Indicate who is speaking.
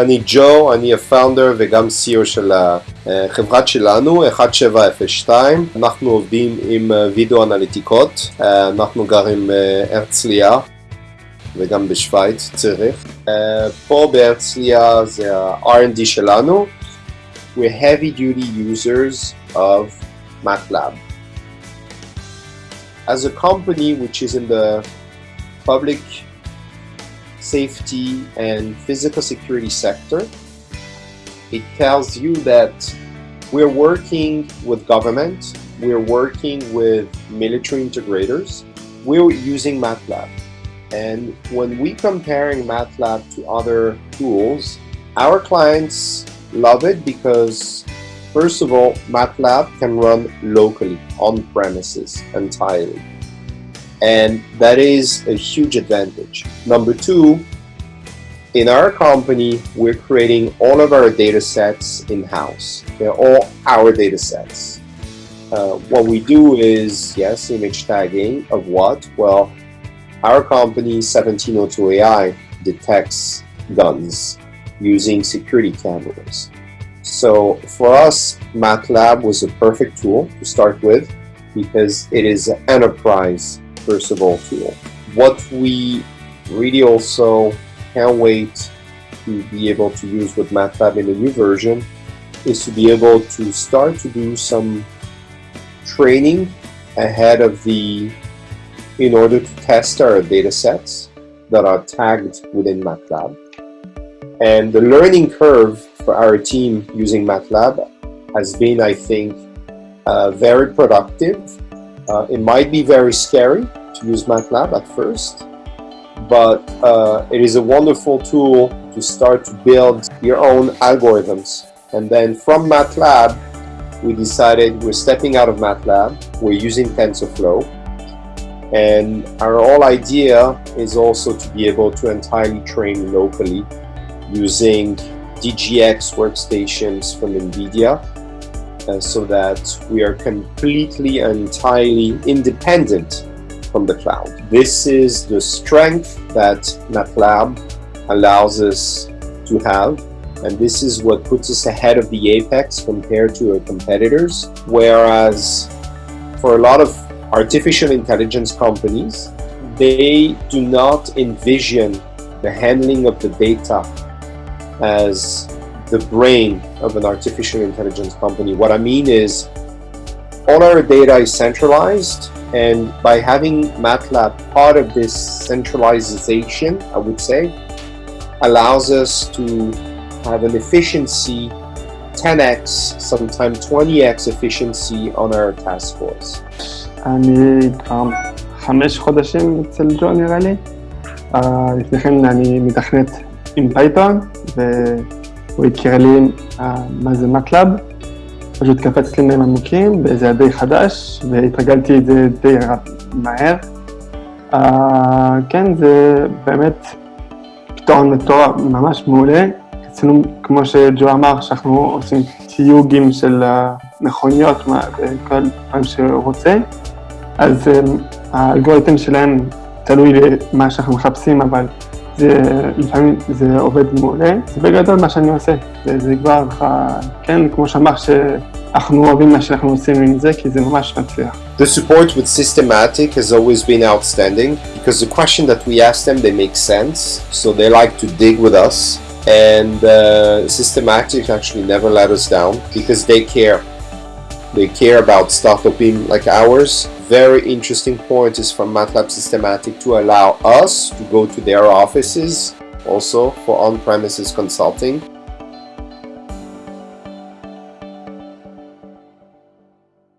Speaker 1: אני ג'ו, אני הפאונדר וגם CEO של החברת שלנו, 1702. אנחנו עובדים עם וידאו אנליטיקות, אנחנו גרים בהרצליה וגם בשוויץ, ציריך. פה בהרצליה זה ה-R&D שלנו. We're heavy duty users of MATLAB. As a company which is in the public safety and physical security sector, it tells you that we're working with government, we're working with military integrators, we're using MATLAB. And when we comparing MATLAB to other tools, our clients love it because first of all, MATLAB can run locally on premises entirely and that is a huge advantage. Number two, in our company, we're creating all of our data sets in-house. They're all our data sets. Uh, what we do is, yes, image tagging of what? Well, our company, 1702AI, detects guns using security cameras. So for us, MATLAB was a perfect tool to start with because it is an enterprise first of all tool. What we really also can't wait to be able to use with MATLAB in the new version is to be able to start to do some training ahead of the in order to test our data sets that are tagged within MATLAB. And the learning curve for our team using MATLAB has been, I think, uh, very productive uh, it might be very scary to use MATLAB at first, but uh, it is a wonderful tool to start to build your own algorithms. And then from MATLAB, we decided we're stepping out of MATLAB, we're using TensorFlow, and our whole idea is also to be able to entirely train locally using DGX workstations from NVIDIA uh, so that we are completely and entirely independent from the cloud. This is the strength that MATLAB allows us to have and this is what puts us ahead of the apex compared to our competitors whereas for a lot of artificial intelligence companies they do not envision the handling of the data as the brain of an artificial intelligence company. What I mean is all our data is centralized and by having MATLAB part of this centralization, I would say, allows us to have an efficiency 10x, sometimes 20x efficiency on our task force.
Speaker 2: عمید عام خمش خودشیم مثل جون غلی احنا يعني مدخنت in Python הוא הכיר לי מה זה מטלאב, פשוט קפצתי להם עמוקים, וזה היה די חדש, והתרגלתי את זה די מהר. Uh, כן, זה באמת פתרון מטורף, ממש מעולה. אצלנו, כמו שג'ו אמר, שאנחנו עושים תיוגים של מכוניות וכל דברים שהוא רוצה, אז um, האלגוריתם שלהם תלוי במה שאנחנו מחפשים, אבל זה לפעמים זה עובד מעולה, זה בגדול מה שאני עושה, זה כבר, כן, כמו שאמר שאנחנו אוהבים מה שאנחנו עושים עם זה, כי זה ממש מצליח.
Speaker 1: The support with Systematic has always been outstanding because the question that we ask them, they make sense, so they like to dig with us. And uh, Systematic actually never let us down because they care. They care about startup team like ours very interesting point is from MATLAB Systematic to allow us to go to their offices also for on-premises consulting